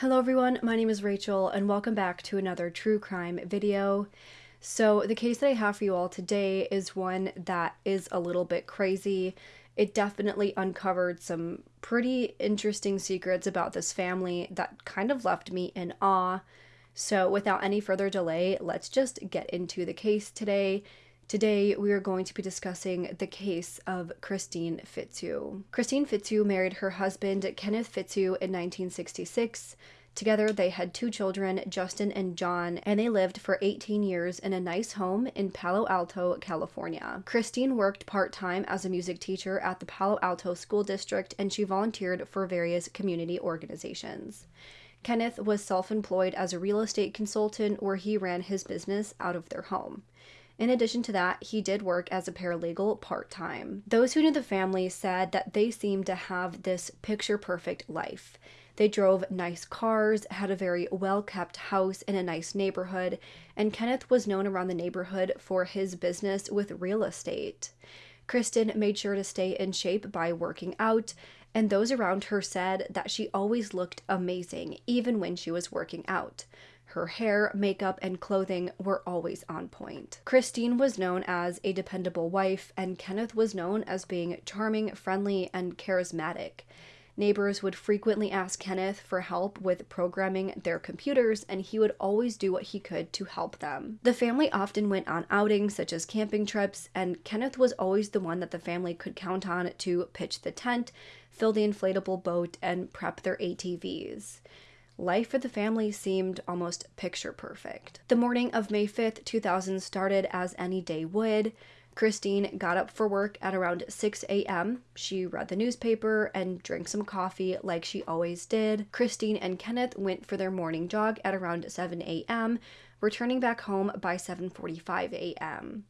Hello everyone, my name is Rachel and welcome back to another true crime video. So the case that I have for you all today is one that is a little bit crazy. It definitely uncovered some pretty interesting secrets about this family that kind of left me in awe. So without any further delay, let's just get into the case today Today, we are going to be discussing the case of Kristine Fitzhugh. Kristine Fitzhugh married her husband, Kenneth Fitzhugh, in 1966. Together, they had two children, Justin and John, and they lived for 18 years in a nice home in Palo Alto, California. Kristine worked part time as a music teacher at the Palo Alto School District, and she volunteered for various community organizations. Kenneth was self employed as a real estate consultant where he ran his business out of their home. In addition to that, he did work as a paralegal part time. Those who knew the family said that they seemed to have this picture perfect life. They drove nice cars, had a very well kept house in a nice neighborhood, and Kenneth was known around the neighborhood for his business with real estate. Kristen made sure to stay in shape by working out, and those around her said that she always looked amazing, even when she was working out. Her hair, makeup, and clothing were always on point. Kristine was known as a dependable wife, and Kenneth was known as being charming, friendly, and charismatic. Neighbors would frequently ask Kenneth for help with programming their computers, and he would always do what he could to help them. The family often went on outings such as camping trips, and Kenneth was always the one that the family could count on to pitch the tent, fill the inflatable boat, and prep their ATVs. Life for the family seemed almost picture perfect. The morning of May 5th, 2000 started as any day would. Kristine got up for work at around 6 a.m. She read the newspaper and drank some coffee like she always did. Kristine and Kenneth went for their morning jog at around 7 a.m., returning back home by 7:45 a.m.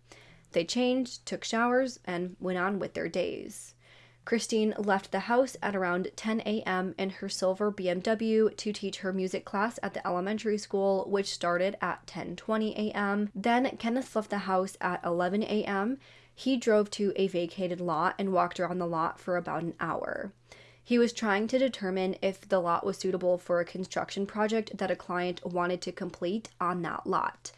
They changed, took showers, and went on with their days. Kristine left the house at around 10 a.m. in her silver BMW to teach her music class at the elementary school, which started at 10:20 a.m. Then Kenneth left the house at 11 a.m. He drove to a vacated lot and walked around the lot for about an hour. He was trying to determine if the lot was suitable for a construction project that a client wanted to complete on that lot.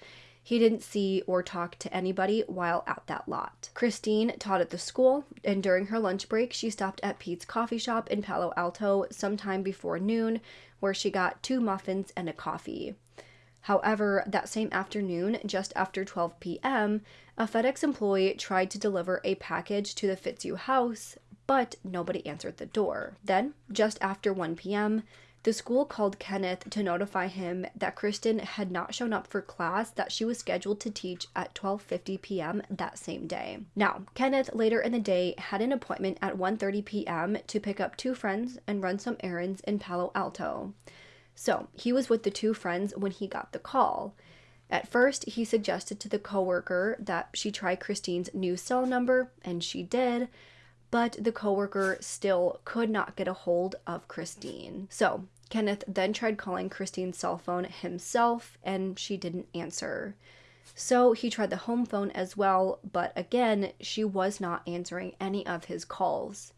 He didn't see or talk to anybody while at that lot. Kristine taught at the school, and during her lunch break, she stopped at Peet's coffee shop in Palo Alto sometime before noon, where she got two muffins and a coffee. However, that same afternoon, just after 12 p.m., a FedEx employee tried to deliver a package to the Fitzhugh house, but nobody answered the door. Then, just after 1 p.m., the school called Kenneth to notify him that Kristen had not shown up for class that she was scheduled to teach at 12:50 p.m. that same day. Now, Kenneth later in the day had an appointment at 1:30 p.m. to pick up two friends and run some errands in Palo Alto. So, he was with the two friends when he got the call. At first, he suggested to the coworker that she try Kristine's new cell number, and she did but the coworker still could not get a hold of Kristine. So, Kenneth then tried calling Kristine's cell phone himself and she didn't answer. So he tried the home phone as well, but again, she was not answering any of his calls.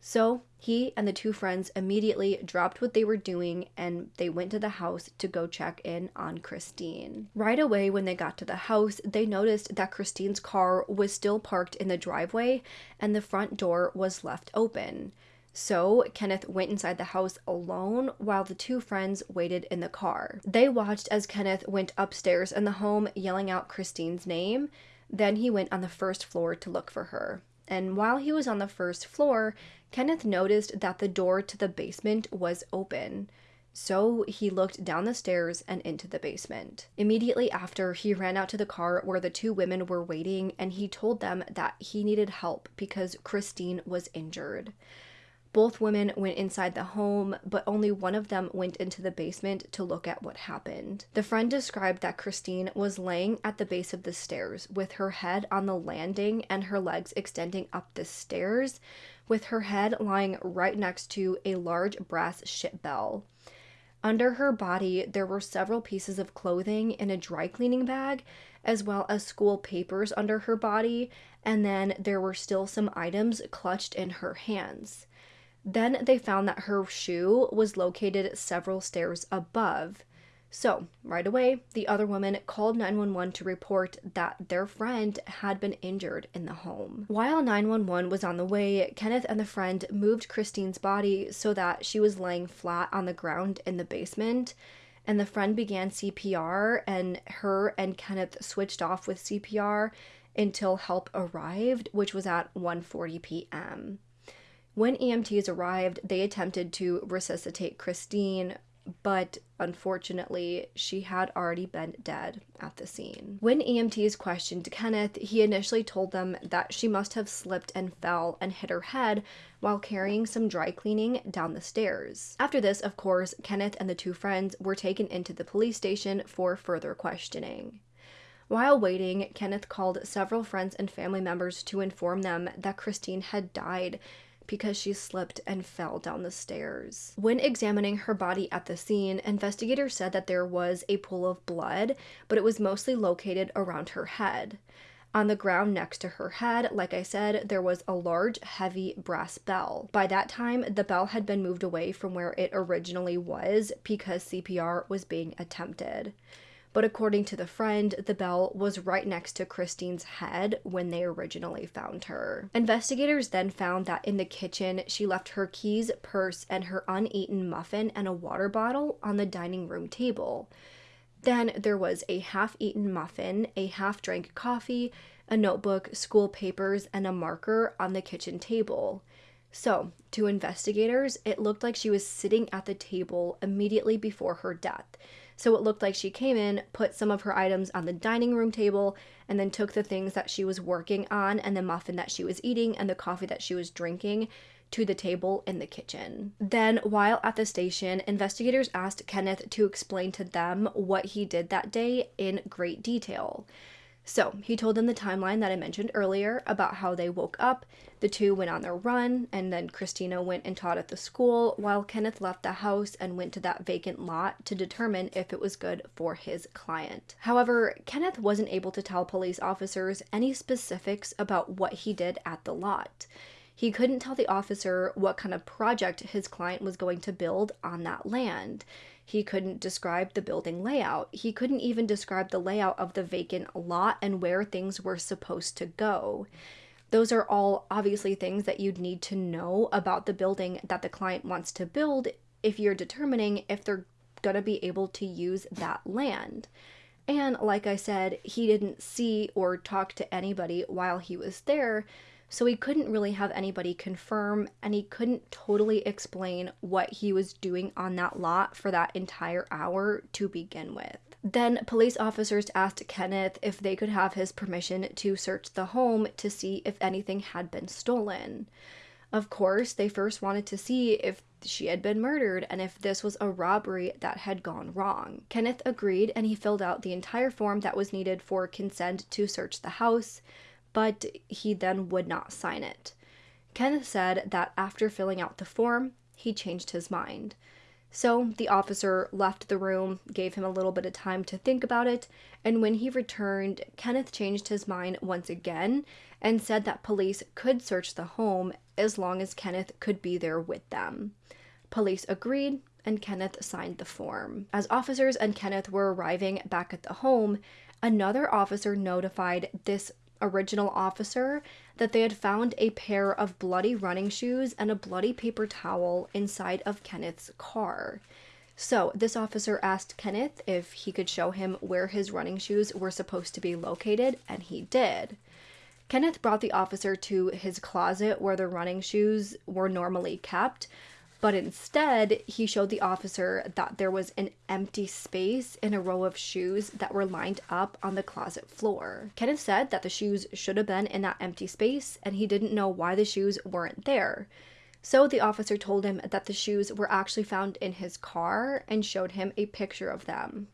So he and the two friends immediately dropped what they were doing and they went to the house to go check in on Kristine. Right away, when they got to the house, they noticed that Kristine's car was still parked in the driveway and the front door was left open. So Kenneth went inside the house alone while the two friends waited in the car. They watched as Kenneth went upstairs in the home yelling out Kristine's name. Then he went on the first floor to look for her. And while he was on the first floor, Kenneth noticed that the door to the basement was open. So he looked down the stairs and into the basement. Immediately after, he ran out to the car where the two women were waiting and he told them that he needed help because Kristine was injured. Both women went inside the home, but only one of them went into the basement to look at what happened. The friend described that Kristine was laying at the base of the stairs with her head on the landing and her legs extending up the stairs, with her head lying right next to a large brass ship bell. Under her body, there were several pieces of clothing in a dry cleaning bag, as well as school papers under her body, and then there were still some items clutched in her hands. Then they found that her shoe was located several stairs above. So, right away, the other woman called 911 to report that their friend had been injured in the home. While 911 was on the way, Kenneth and the friend moved Kristine's body so that she was laying flat on the ground in the basement. And the friend began CPR, and her and Kenneth switched off with CPR until help arrived, which was at 1:40 p.m. When EMTs arrived, they attempted to resuscitate Kristine, but unfortunately, she had already been dead at the scene. When EMTs questioned Kenneth, he initially told them that she must have slipped and fell and hit her head while carrying some dry cleaning down the stairs. After this, of course, Kenneth and the two friends were taken into the police station for further questioning. While waiting, Kenneth called several friends and family members to inform them that Kristine had died because she slipped and fell down the stairs. When examining her body at the scene, investigators said that there was a pool of blood, but it was mostly located around her head. On the ground next to her head, like I said, there was a large, heavy brass bell. By that time, the bell had been moved away from where it originally was because CPR was being attempted but according to the friend, the bell was right next to Kristine's head when they originally found her. Investigators then found that in the kitchen, she left her keys, purse, and her uneaten muffin and a water bottle on the dining room table. Then there was a half eaten muffin, a half drank coffee, a notebook, school papers, and a marker on the kitchen table. So, to investigators, it looked like she was sitting at the table immediately before her death. So it looked like she came in, put some of her items on the dining room table, and then took the things that she was working on and the muffin that she was eating and the coffee that she was drinking to the table in the kitchen. Then, while at the station, investigators asked Kenneth to explain to them what he did that day in great detail. So he told them the timeline that I mentioned earlier about how they woke up, the two went on their run, and then Christina went and taught at the school, while Kenneth left the house and went to that vacant lot to determine if it was good for his client. However, Kenneth wasn't able to tell police officers any specifics about what he did at the lot. He couldn't tell the officer what kind of project his client was going to build on that land. He couldn't describe the building layout. He couldn't even describe the layout of the vacant lot and where things were supposed to go. Those are all obviously things that you'd need to know about the building that the client wants to build if you're determining if they're going to be able to use that land. And like I said, he didn't see or talk to anybody while he was there, so he couldn't really have anybody confirm and he couldn't totally explain what he was doing on that lot for that entire hour to begin with. Then police officers asked Kenneth if they could have his permission to search the home to see if anything had been stolen. Of course, they first wanted to see if she had been murdered and if this was a robbery that had gone wrong. Kenneth agreed and he filled out the entire form that was needed for consent to search the house but he then would not sign it. Kenneth said that after filling out the form, he changed his mind. So the officer left the room, gave him a little bit of time to think about it, and when he returned, Kenneth changed his mind once again and said that police could search the home as long as Kenneth could be there with them. Police agreed, and Kenneth signed the form. As officers and Kenneth were arriving back at the home, another officer notified this original officer that they had found a pair of bloody running shoes and a bloody paper towel inside of Kenneth's car. So, this officer asked Kenneth if he could show him where his running shoes were supposed to be located, and he did. Kenneth brought the officer to his closet where the running shoes were normally kept, but instead he showed the officer that there was an empty space in a row of shoes that were lined up on the closet floor. Kenneth said that the shoes should have been in that empty space and he didn't know why the shoes weren't there. So the officer told him that the shoes were actually found in his car and showed him a picture of them.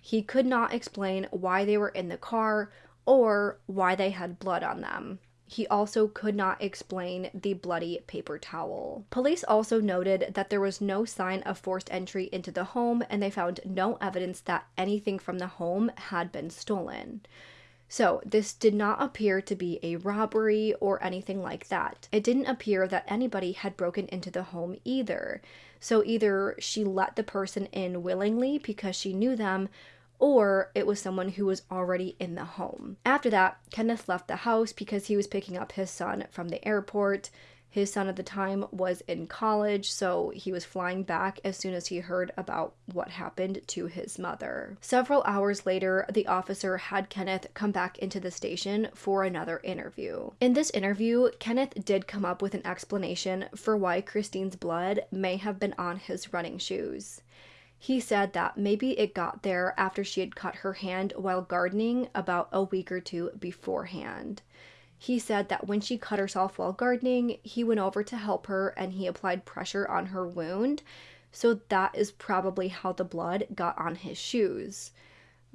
He could not explain why they were in the car or why they had blood on them. He also could not explain the bloody paper towel. Police also noted that there was no sign of forced entry into the home and they found no evidence that anything from the home had been stolen. So, this did not appear to be a robbery or anything like that. It didn't appear that anybody had broken into the home either. So, either she let the person in willingly because she knew them, or it was someone who was already in the home. After that, Kenneth left the house because he was picking up his son from the airport. His son at the time was in college, so he was flying back as soon as he heard about what happened to his mother. Several hours later, the officer had Kenneth come back into the station for another interview. In this interview, Kenneth did come up with an explanation for why Kristine's blood may have been on his running shoes. He said that maybe it got there after she had cut her hand while gardening about a week or two beforehand. He said that when she cut herself while gardening, he went over to help her and he applied pressure on her wound. So that is probably how the blood got on his shoes.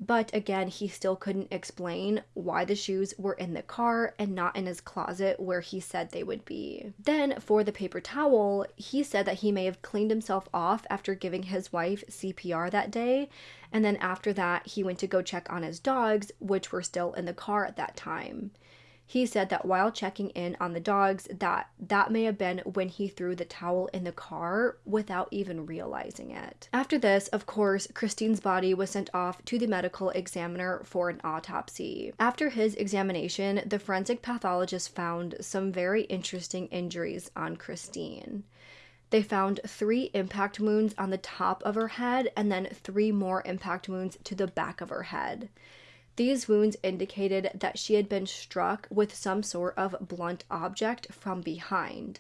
But again, he still couldn't explain why the shoes were in the car and not in his closet where he said they would be. Then, for the paper towel, he said that he may have cleaned himself off after giving his wife CPR that day. And then after that, he went to go check on his dogs, which were still in the car at that time he said that while checking in on the dogs that that may have been when he threw the towel in the car without even realizing it. After this, of course, Kristine's body was sent off to the medical examiner for an autopsy. After his examination, the forensic pathologist found some very interesting injuries on Kristine. They found three impact wounds on the top of her head and then three more impact wounds to the back of her head. These wounds indicated that she had been struck with some sort of blunt object from behind.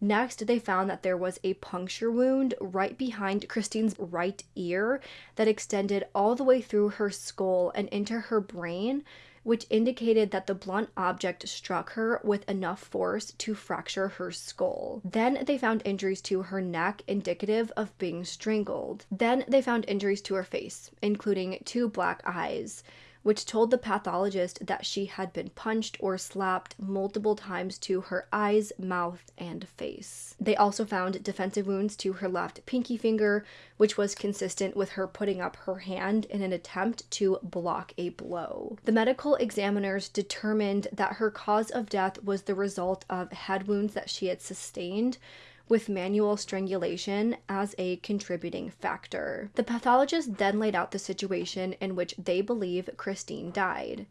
Next, they found that there was a puncture wound right behind Kristine's right ear that extended all the way through her skull and into her brain, which indicated that the blunt object struck her with enough force to fracture her skull. Then they found injuries to her neck, indicative of being strangled. Then they found injuries to her face, including two black eyes which told the pathologist that she had been punched or slapped multiple times to her eyes, mouth, and face. They also found defensive wounds to her left pinky finger, which was consistent with her putting up her hand in an attempt to block a blow. The medical examiners determined that her cause of death was the result of head wounds that she had sustained with manual strangulation as a contributing factor. The pathologist then laid out the situation in which they believe Kristine died.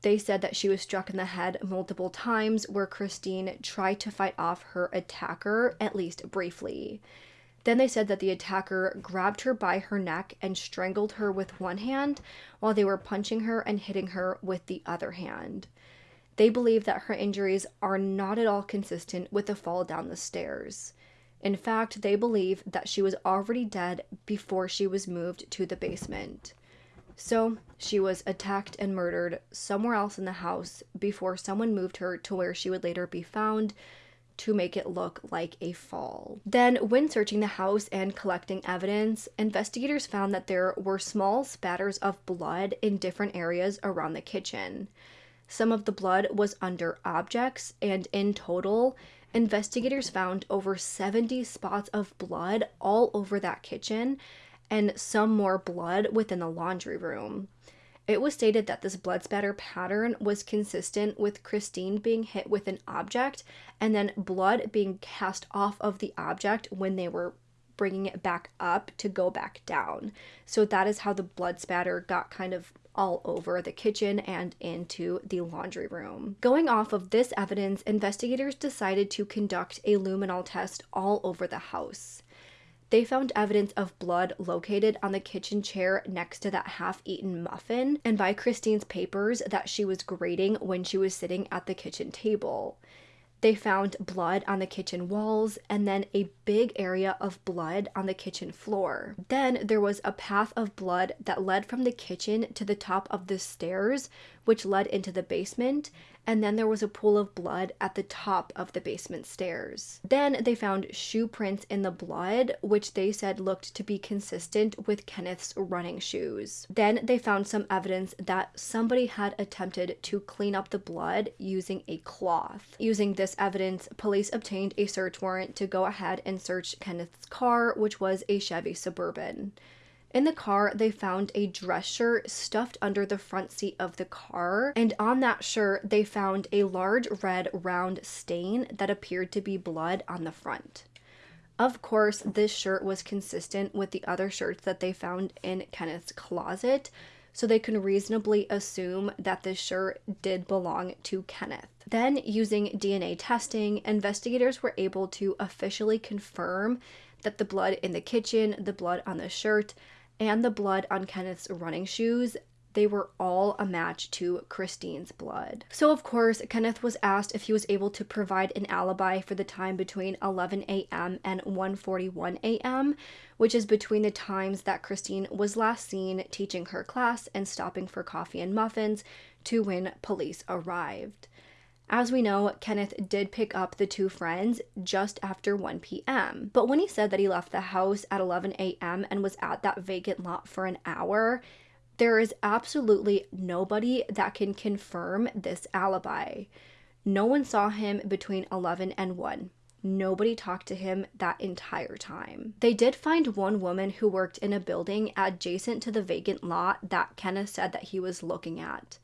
They said that she was struck in the head multiple times, where Kristine tried to fight off her attacker, at least briefly. Then they said that the attacker grabbed her by her neck and strangled her with one hand while they were punching her and hitting her with the other hand. They believe that her injuries are not at all consistent with the fall down the stairs. In fact, they believe that she was already dead before she was moved to the basement. So, she was attacked and murdered somewhere else in the house before someone moved her to where she would later be found to make it look like a fall. Then, when searching the house and collecting evidence, investigators found that there were small spatters of blood in different areas around the kitchen. Some of the blood was under objects, and in total, investigators found over 70 spots of blood all over that kitchen and some more blood within the laundry room. It was stated that this blood spatter pattern was consistent with Kristine being hit with an object and then blood being cast off of the object when they were bringing it back up to go back down. So that is how the blood spatter got kind of all over the kitchen and into the laundry room. Going off of this evidence, investigators decided to conduct a luminol test all over the house. They found evidence of blood located on the kitchen chair next to that half eaten muffin and by Kristine's papers that she was grading when she was sitting at the kitchen table. They found blood on the kitchen walls and then a big area of blood on the kitchen floor. Then there was a path of blood that led from the kitchen to the top of the stairs, which led into the basement, and then there was a pool of blood at the top of the basement stairs. Then they found shoe prints in the blood, which they said looked to be consistent with Kenneth's running shoes. Then they found some evidence that somebody had attempted to clean up the blood using a cloth. Using this evidence, police obtained a search warrant to go ahead and search Kenneth's car, which was a Chevy Suburban. In the car, they found a dress shirt stuffed under the front seat of the car, and on that shirt, they found a large red round stain that appeared to be blood on the front. Of course, this shirt was consistent with the other shirts that they found in Kenneth's closet, so they can reasonably assume that this shirt did belong to Kenneth. Then, using DNA testing, investigators were able to officially confirm that the blood in the kitchen, the blood on the shirt, and the blood on Kenneth's running shoes they were all a match to Kristine's blood. So, of course, Kenneth was asked if he was able to provide an alibi for the time between 11 a.m. and 1:41 a.m., which is between the times that Kristine was last seen teaching her class and stopping for coffee and muffins to when police arrived. As we know, Kenneth did pick up the two friends just after 1 p.m. But when he said that he left the house at 11 a.m. and was at that vacant lot for an hour, there is absolutely nobody that can confirm this alibi. No one saw him between 11 and 1. Nobody talked to him that entire time. They did find one woman who worked in a building adjacent to the vacant lot that Kenneth said that he was looking at.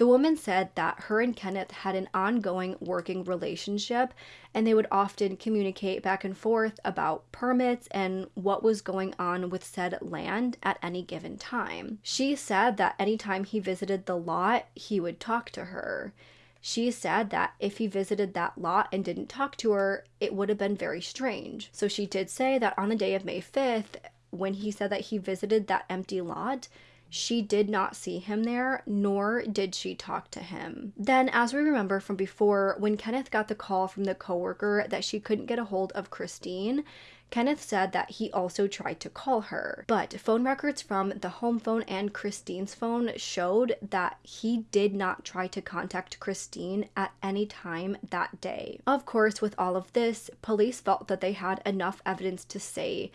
The woman said that her and Kenneth had an ongoing working relationship and they would often communicate back and forth about permits and what was going on with said land at any given time. She said that anytime he visited the lot, he would talk to her. She said that if he visited that lot and didn't talk to her, it would have been very strange. So she did say that on the day of May 5th, when he said that he visited that empty lot, she did not see him there, nor did she talk to him. Then, as we remember from before, when Kenneth got the call from the coworker that she couldn't get a hold of Kristine, Kenneth said that he also tried to call her. But phone records from the home phone and Kristine's phone showed that he did not try to contact Kristine at any time that day. Of course, with all of this, police felt that they had enough evidence to say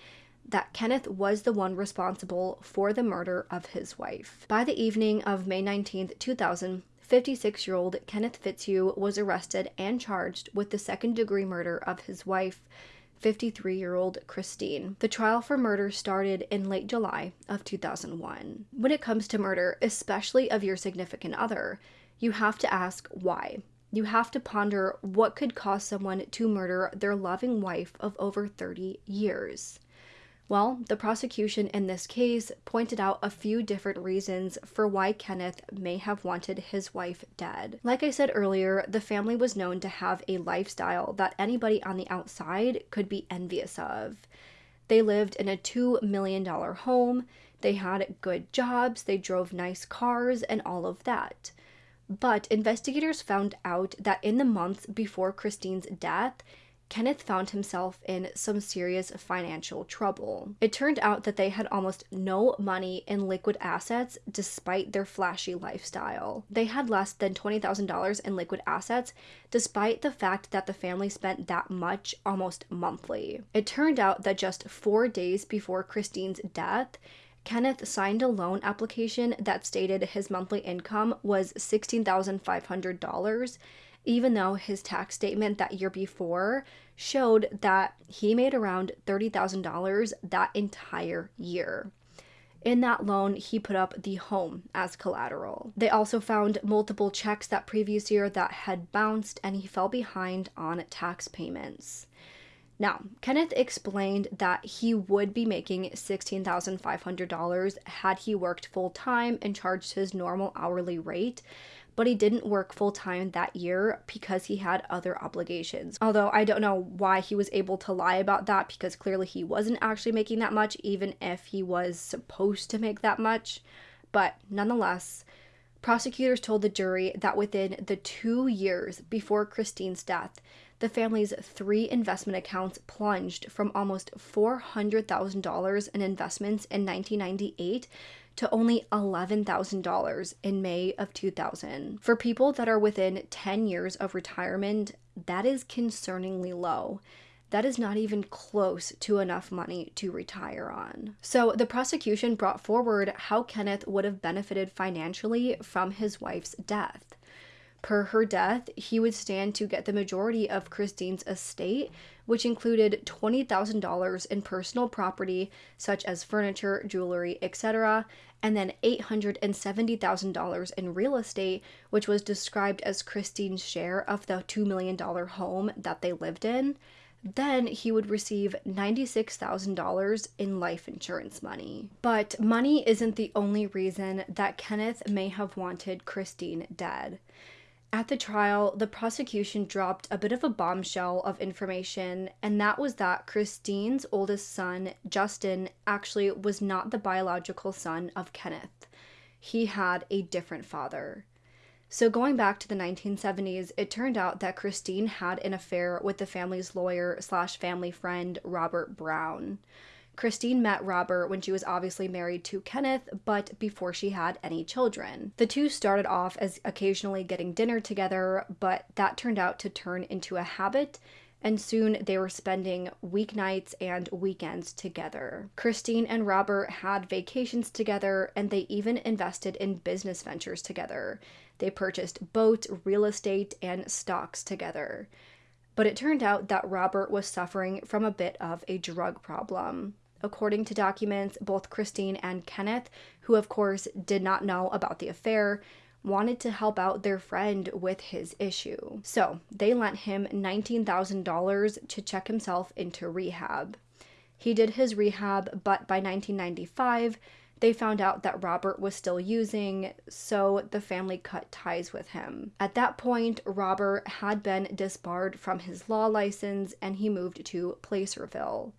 that Kenneth was the one responsible for the murder of his wife. By the evening of May 19, 2000, 56 year old Kenneth Fitzhugh was arrested and charged with the second degree murder of his wife, 53 year old Kristine. The trial for murder started in late July of 2001. When it comes to murder, especially of your significant other, you have to ask why. You have to ponder what could cause someone to murder their loving wife of over 30 years. Well, the prosecution in this case pointed out a few different reasons for why Kenneth may have wanted his wife dead. Like I said earlier, the family was known to have a lifestyle that anybody on the outside could be envious of. They lived in a $2 million home, they had good jobs, they drove nice cars, and all of that. But investigators found out that in the months before Kristine's death, Kenneth found himself in some serious financial trouble. It turned out that they had almost no money in liquid assets despite their flashy lifestyle. They had less than $20,000 in liquid assets despite the fact that the family spent that much almost monthly. It turned out that just four days before Kristine's death, Kenneth signed a loan application that stated his monthly income was $16,500 even though his tax statement that year before showed that he made around $30,000 that entire year. In that loan, he put up the home as collateral. They also found multiple checks that previous year that had bounced and he fell behind on tax payments. Now, Kenneth explained that he would be making $16,500 had he worked full time and charged his normal hourly rate, but he didn't work full time that year because he had other obligations. Although I don't know why he was able to lie about that because clearly he wasn't actually making that much, even if he was supposed to make that much. But nonetheless, prosecutors told the jury that within the two years before Kristine's death, the family's three investment accounts plunged from almost $400,000 in investments in 1998 to only $11,000 in May of 2000. For people that are within 10 years of retirement, that is concerningly low. That is not even close to enough money to retire on. So, the prosecution brought forward how Kenneth would have benefited financially from his wife's death. Per her death, he would stand to get the majority of Kristine's estate, which included $20,000 in personal property such as furniture, jewelry, etc., and then $870,000 in real estate, which was described as Kristine's share of the $2 million home that they lived in. Then he would receive $96,000 in life insurance money. But money isn't the only reason that Kenneth may have wanted Kristine dead. At the trial, the prosecution dropped a bit of a bombshell of information, and that was that Kristine's oldest son, Justin, actually was not the biological son of Kenneth. He had a different father. So, going back to the 1970s, it turned out that Kristine had an affair with the family's lawyer slash family friend, Robert Brown. Kristine met Robert when she was obviously married to Kenneth, but before she had any children. The two started off as occasionally getting dinner together, but that turned out to turn into a habit, and soon they were spending weeknights and weekends together. Kristine and Robert had vacations together, and they even invested in business ventures together. They purchased boats, real estate, and stocks together. But it turned out that Robert was suffering from a bit of a drug problem. According to documents, both Kristine and Kenneth, who of course did not know about the affair, wanted to help out their friend with his issue. So they lent him $19,000 to check himself into rehab. He did his rehab, but by 1995, they found out that Robert was still using, so the family cut ties with him. At that point, Robert had been disbarred from his law license and he moved to Placerville.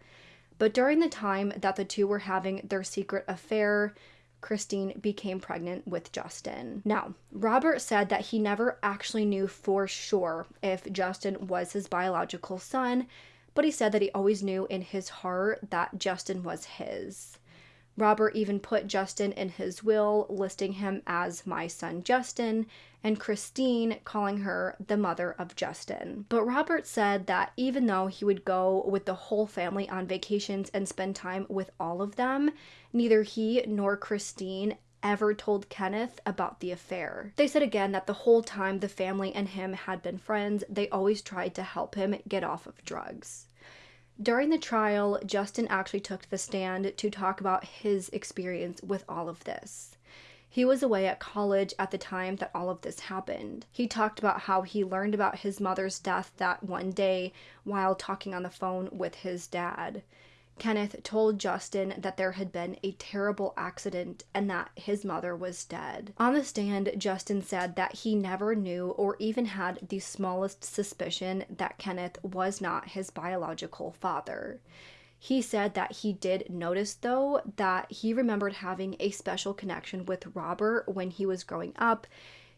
But during the time that the two were having their secret affair, Kristine became pregnant with Justin. Now, Robert said that he never actually knew for sure if Justin was his biological son, but he said that he always knew in his heart that Justin was his. Robert even put Justin in his will, listing him as my son Justin, and Kristine calling her the mother of Justin. But Robert said that even though he would go with the whole family on vacations and spend time with all of them, neither he nor Kristine ever told Kenneth about the affair. They said again that the whole time the family and him had been friends, they always tried to help him get off of drugs. During the trial, Justin actually took the stand to talk about his experience with all of this. He was away at college at the time that all of this happened. He talked about how he learned about his mother's death that one day while talking on the phone with his dad. Kenneth told Justin that there had been a terrible accident and that his mother was dead. On the stand, Justin said that he never knew or even had the smallest suspicion that Kenneth was not his biological father. He said that he did notice, though, that he remembered having a special connection with Robert when he was growing up.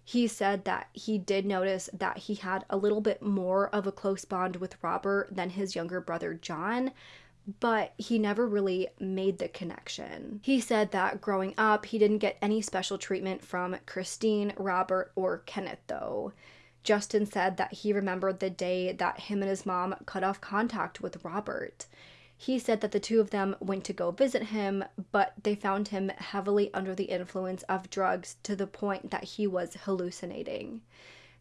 He said that he did notice that he had a little bit more of a close bond with Robert than his younger brother John, but he never really made the connection. He said that growing up, he didn't get any special treatment from Kristine, Robert, or Kenneth, though. Justin said that he remembered the day that him and his mom cut off contact with Robert. He said that the two of them went to go visit him, but they found him heavily under the influence of drugs to the point that he was hallucinating.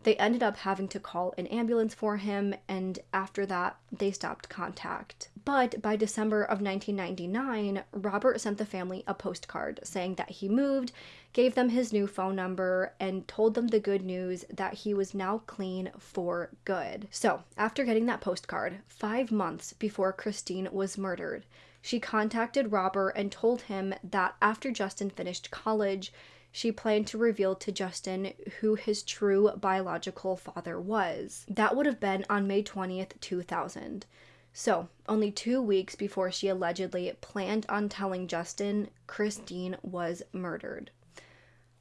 They ended up having to call an ambulance for him, and after that, they stopped contact. But by December of 1999, Robert sent the family a postcard saying that he moved, gave them his new phone number, and told them the good news that he was now clean for good. So, after getting that postcard, five months before Kristine was murdered, she contacted Robert and told him that after Justin finished college, she planned to reveal to Justin who his true biological father was. That would have been on May 20th, 2000. So, only two weeks before she allegedly planned on telling Justin, Kristine was murdered.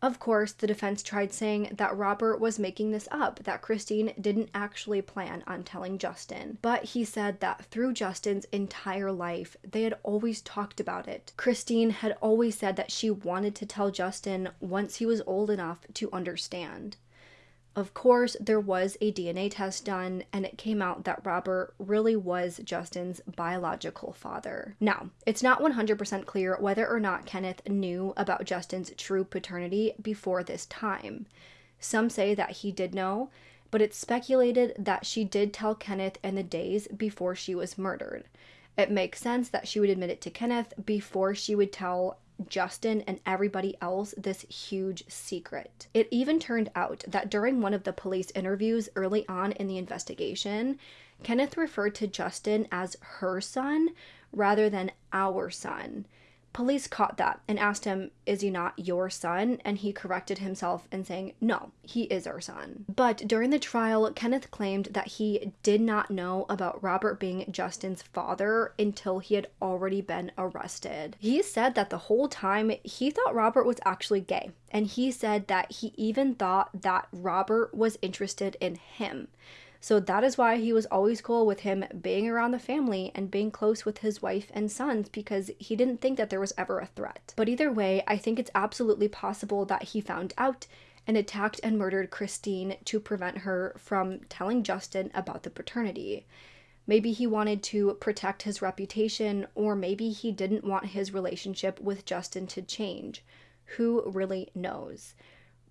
Of course, the defense tried saying that Robert was making this up, that Kristine didn't actually plan on telling Justin. But he said that through Justin's entire life, they had always talked about it. Kristine had always said that she wanted to tell Justin once he was old enough to understand. Of course, there was a DNA test done, and it came out that Robert really was Justin's biological father. Now, it's not 100% clear whether or not Kenneth knew about Justin's true paternity before this time. Some say that he did know, but it's speculated that she did tell Kenneth in the days before she was murdered. It makes sense that she would admit it to Kenneth before she would tell Justin and everybody else this huge secret. It even turned out that during one of the police interviews early on in the investigation, Kenneth referred to Justin as her son rather than our son. Police caught that and asked him, Is he not your son? And he corrected himself and saying, No, he is our son. But during the trial, Kenneth claimed that he did not know about Robert being Justin's father until he had already been arrested. He said that the whole time he thought Robert was actually gay. And he said that he even thought that Robert was interested in him. So that is why he was always cool with him being around the family and being close with his wife and sons because he didn't think that there was ever a threat. But either way, I think it's absolutely possible that he found out and attacked and murdered Kristine to prevent her from telling Justin about the paternity. Maybe he wanted to protect his reputation, or maybe he didn't want his relationship with Justin to change. Who really knows?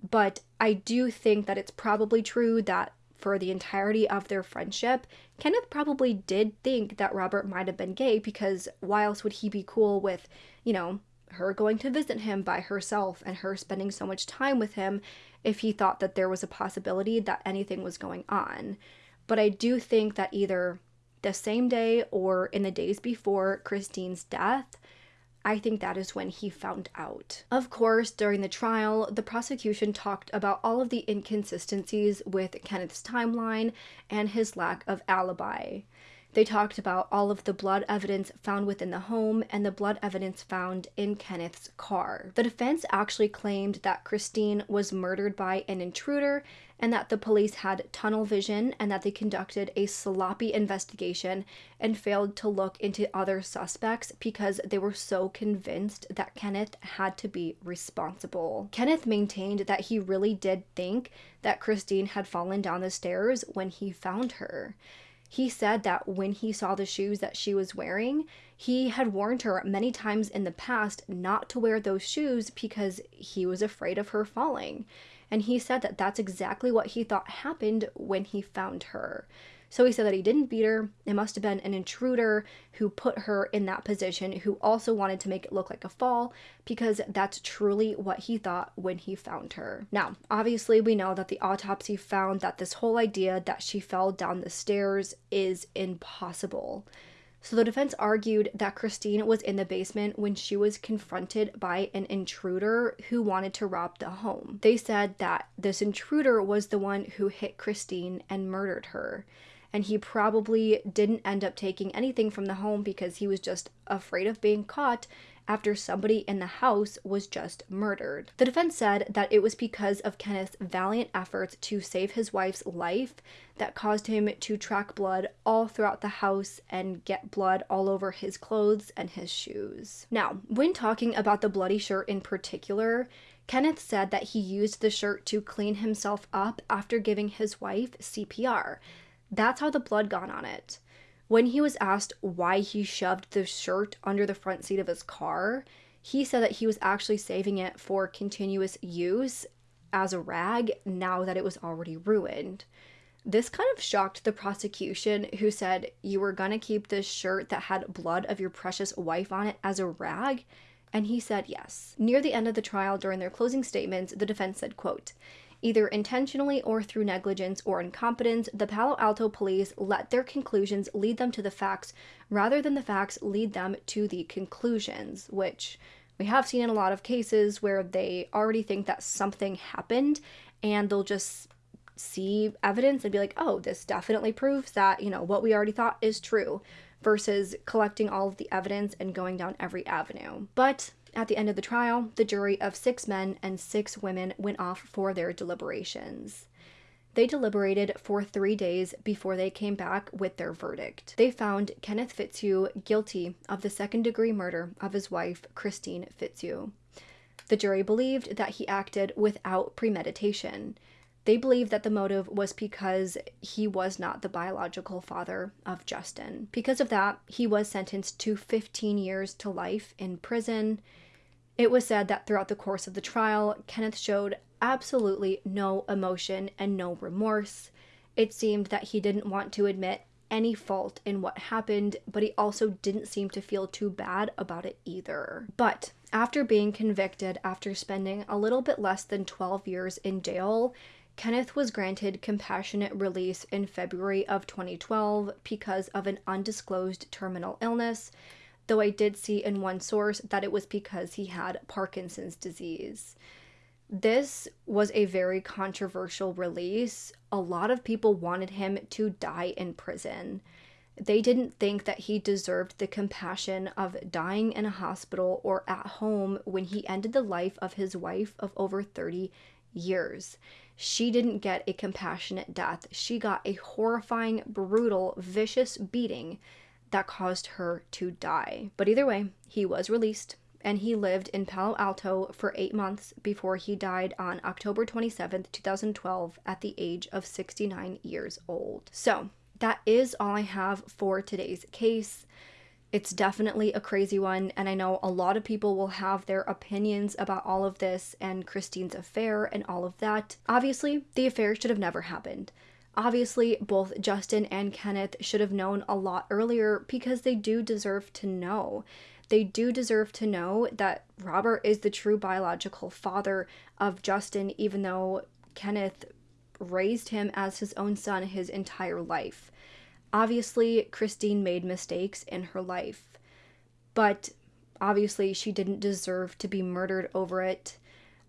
But I do think that it's probably true that for the entirety of their friendship, Kenneth probably did think that Robert might have been gay because why else would he be cool with, you know, her going to visit him by herself and her spending so much time with him if he thought that there was a possibility that anything was going on. But I do think that either the same day or in the days before Kristine's death, I think that is when he found out. Of course, during the trial, the prosecution talked about all of the inconsistencies with Kenneth's timeline and his lack of alibi. They talked about all of the blood evidence found within the home and the blood evidence found in Kenneth's car. The defense actually claimed that Kristine was murdered by an intruder and that the police had tunnel vision and that they conducted a sloppy investigation and failed to look into other suspects because they were so convinced that Kenneth had to be responsible. Kenneth maintained that he really did think that Kristine had fallen down the stairs when he found her. He said that when he saw the shoes that she was wearing, he had warned her many times in the past not to wear those shoes because he was afraid of her falling. And he said that that's exactly what he thought happened when he found her. So he said that he didn't beat her. It must have been an intruder who put her in that position, who also wanted to make it look like a fall, because that's truly what he thought when he found her. Now, obviously, we know that the autopsy found that this whole idea that she fell down the stairs is impossible. So the defense argued that Kristine was in the basement when she was confronted by an intruder who wanted to rob the home. They said that this intruder was the one who hit Kristine and murdered her and he probably didn't end up taking anything from the home because he was just afraid of being caught after somebody in the house was just murdered. The defense said that it was because of Kenneth's valiant efforts to save his wife's life that caused him to track blood all throughout the house and get blood all over his clothes and his shoes. Now, when talking about the bloody shirt in particular, Kenneth said that he used the shirt to clean himself up after giving his wife CPR. That's how the blood got on it. When he was asked why he shoved the shirt under the front seat of his car, he said that he was actually saving it for continuous use as a rag now that it was already ruined. This kind of shocked the prosecution, who said, You were gonna keep this shirt that had blood of your precious wife on it as a rag? And he said yes. Near the end of the trial, during their closing statements, the defense said, quote, Either intentionally or through negligence or incompetence, the Palo Alto police let their conclusions lead them to the facts rather than the facts lead them to the conclusions, which we have seen in a lot of cases where they already think that something happened and they'll just see evidence and be like, oh, this definitely proves that, you know, what we already thought is true, versus collecting all of the evidence and going down every avenue. But at the end of the trial, the jury of six men and six women went off for their deliberations. They deliberated for three days before they came back with their verdict. They found Kenneth Fitzhugh guilty of the second degree murder of his wife, Kristine Fitzhugh. The jury believed that he acted without premeditation. They believed that the motive was because he was not the biological father of Justin. Because of that, he was sentenced to 15 years to life in prison. It was said that throughout the course of the trial, Kenneth showed absolutely no emotion and no remorse. It seemed that he didn't want to admit any fault in what happened, but he also didn't seem to feel too bad about it either. But after being convicted after spending a little bit less than 12 years in jail, Kenneth was granted compassionate release in February of 2012 because of an undisclosed terminal illness, though I did see in one source that it was because he had Parkinson's disease. This was a very controversial release. A lot of people wanted him to die in prison. They didn't think that he deserved the compassion of dying in a hospital or at home when he ended the life of his wife of over 30 years. She didn't get a compassionate death. She got a horrifying, brutal, vicious beating that caused her to die. But either way, he was released and he lived in Palo Alto for eight months before he died on October 27th, 2012, at the age of 69 years old. So, that is all I have for today's case. It's definitely a crazy one, and I know a lot of people will have their opinions about all of this and Kristine's affair and all of that. Obviously, the affair should have never happened. Obviously, both Justin and Kenneth should have known a lot earlier because they do deserve to know they do deserve to know that Robert is the true biological father of Justin, even though Kenneth raised him as his own son his entire life. Obviously, Kristine made mistakes in her life, but obviously, she didn't deserve to be murdered over it.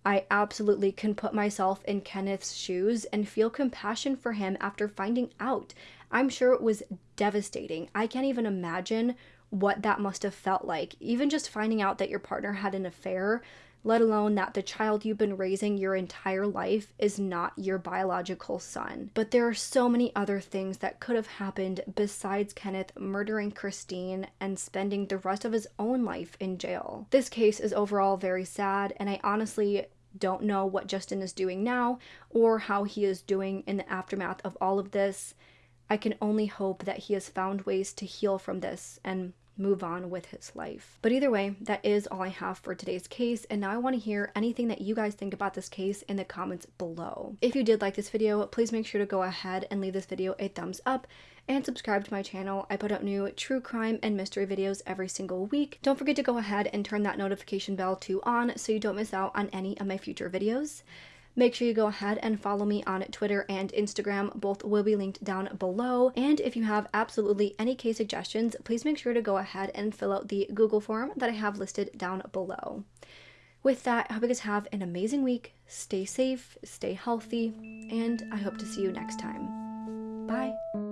I absolutely can put myself in Kenneth's shoes and feel compassion for him after finding out. I'm sure it was devastating. I can't even imagine what that must have felt like. Even just finding out that your partner had an affair, let alone that the child you've been raising your entire life is not your biological son. But there are so many other things that could have happened besides Kenneth murdering Kristine and spending the rest of his own life in jail. This case is overall very sad, and I honestly don't know what Justin is doing now or how he is doing in the aftermath of all of this. I can only hope that he has found ways to heal from this and move on with his life. But either way, that is all I have for today's case, and now I want to hear anything that you guys think about this case in the comments below. If you did like this video, please make sure to go ahead and leave this video a thumbs up and subscribe to my channel. I put out new true crime and mystery videos every single week. Don't forget to go ahead and turn that notification bell to on so you don't miss out on any of my future videos. Make sure you go ahead and follow me on Twitter and Instagram. Both will be linked down below. And if you have absolutely any case suggestions, please make sure to go ahead and fill out the Google form that I have listed down below. With that, I hope you guys have an amazing week. Stay safe, stay healthy, and I hope to see you next time. Bye.